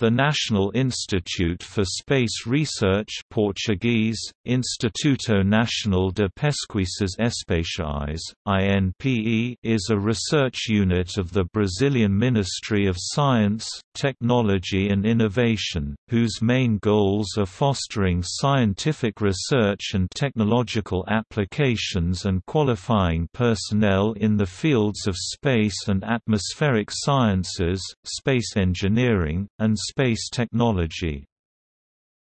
The National Institute for Space Research Portuguese, Instituto Nacional de Pesquisas Espaciais, INPE is a research unit of the Brazilian Ministry of Science, Technology and Innovation, whose main goals are fostering scientific research and technological applications and qualifying personnel in the fields of space and atmospheric sciences, space engineering, and space technology.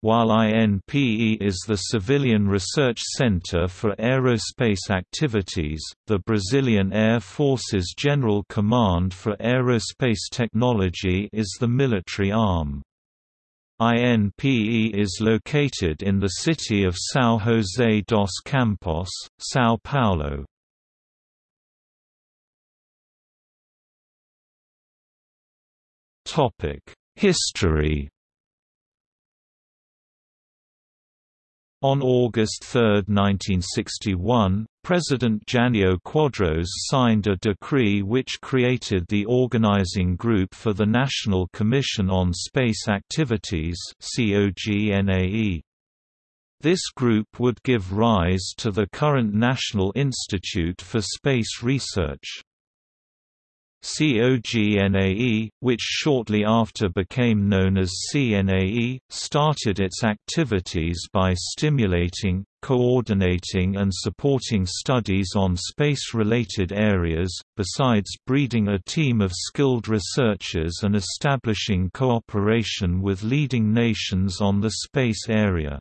While INPE is the civilian research center for aerospace activities, the Brazilian Air Force's General Command for Aerospace Technology is the military arm. INPE is located in the city of São José dos Campos, São Paulo. History On August 3, 1961, President Jânio Quadros signed a decree which created the Organizing Group for the National Commission on Space Activities This group would give rise to the current National Institute for Space Research. COGNAE, which shortly after became known as CNAE, started its activities by stimulating, coordinating and supporting studies on space-related areas, besides breeding a team of skilled researchers and establishing cooperation with leading nations on the space area.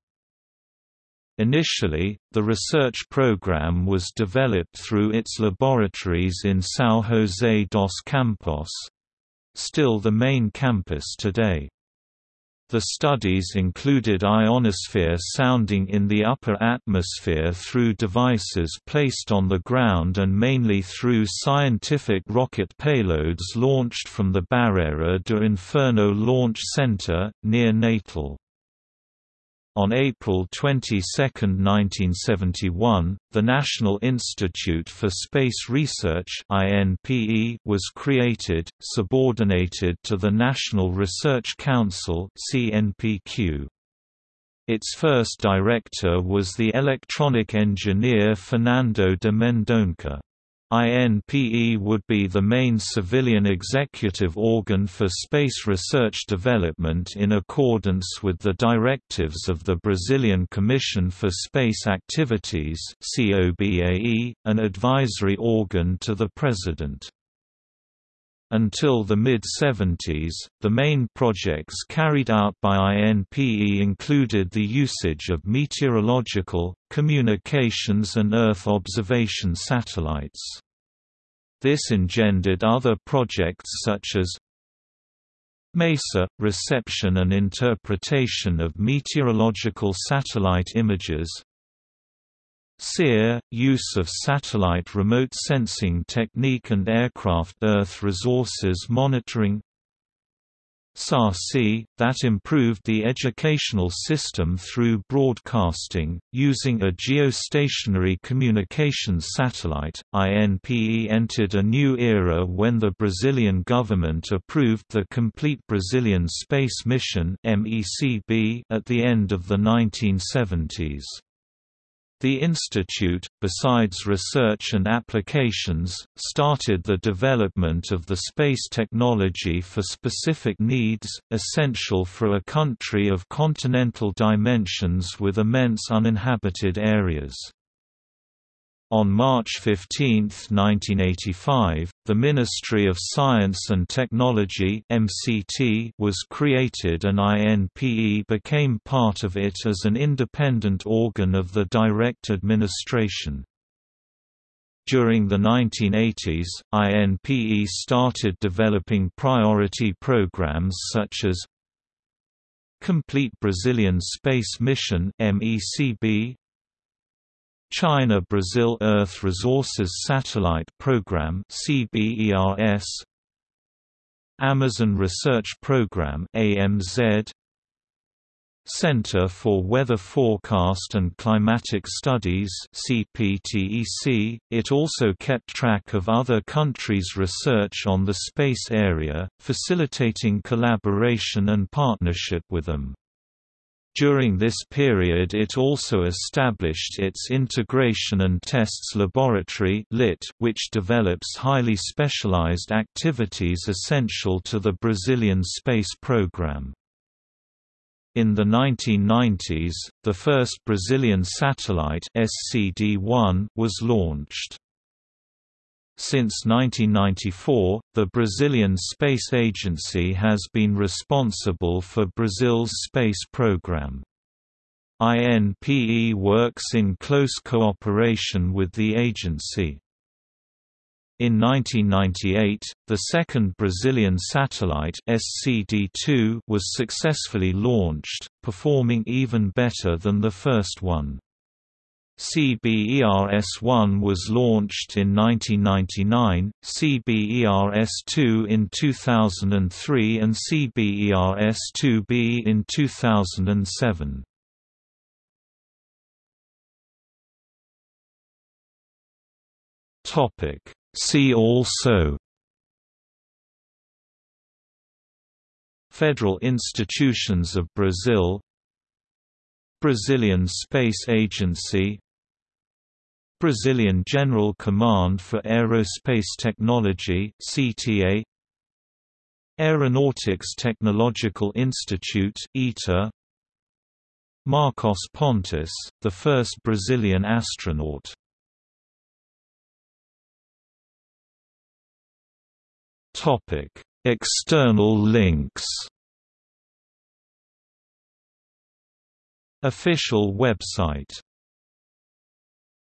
Initially, the research program was developed through its laboratories in São José dos Campos still the main campus today. The studies included ionosphere sounding in the upper atmosphere through devices placed on the ground and mainly through scientific rocket payloads launched from the Barreira do Inferno Launch Center, near Natal. On April 22, 1971, the National Institute for Space Research was created, subordinated to the National Research Council Its first director was the electronic engineer Fernando de Mendonça. INPE would be the main civilian executive organ for space research development in accordance with the directives of the Brazilian Commission for Space Activities an advisory organ to the President. Until the mid-70s, the main projects carried out by INPE included the usage of meteorological, communications and Earth observation satellites. This engendered other projects such as MESA – reception and interpretation of meteorological satellite images SEER – use of satellite remote sensing technique and aircraft Earth resources monitoring SACI, that improved the educational system through broadcasting, using a geostationary communications satellite. INPE entered a new era when the Brazilian government approved the Complete Brazilian Space Mission at the end of the 1970s. The institute, besides research and applications, started the development of the space technology for specific needs, essential for a country of continental dimensions with immense uninhabited areas. On March 15, 1985, the Ministry of Science and Technology (MCT) was created and INPE became part of it as an independent organ of the direct administration. During the 1980s, INPE started developing priority programs such as Complete Brazilian Space Mission MECB, China-Brazil Earth Resources Satellite Program CBERS Amazon Research Program AMZ Center for Weather Forecast and Climatic Studies CPTEC. .It also kept track of other countries' research on the space area, facilitating collaboration and partnership with them. During this period it also established its Integration and Tests Laboratory which develops highly specialized activities essential to the Brazilian space program. In the 1990s, the first Brazilian satellite SCD-1 was launched. Since 1994, the Brazilian Space Agency has been responsible for Brazil's space program. INPE works in close cooperation with the agency. In 1998, the second Brazilian satellite SCD-2 was successfully launched, performing even better than the first one. CBERS-1 was launched in 1999, CBERS-2 in 2003 and CBERS-2B in 2007. See also Federal institutions of Brazil Brazilian Space Agency Brazilian General Command for Aerospace Technology CTA Aeronautics Technological Institute ITA Marcos Pontes, the first Brazilian astronaut Topic: External links. Official website